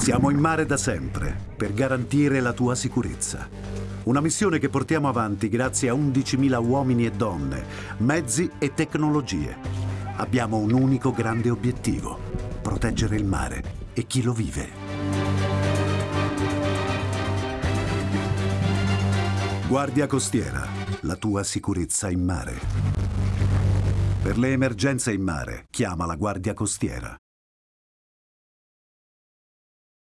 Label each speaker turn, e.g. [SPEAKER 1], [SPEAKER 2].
[SPEAKER 1] Siamo in mare da sempre per garantire la tua sicurezza. Una missione che portiamo avanti grazie a 11.000 uomini e donne, mezzi e tecnologie. Abbiamo un unico grande obiettivo, proteggere il mare e chi lo vive. Guardia Costiera, la tua sicurezza in mare. Per le emergenze in mare, chiama la Guardia Costiera.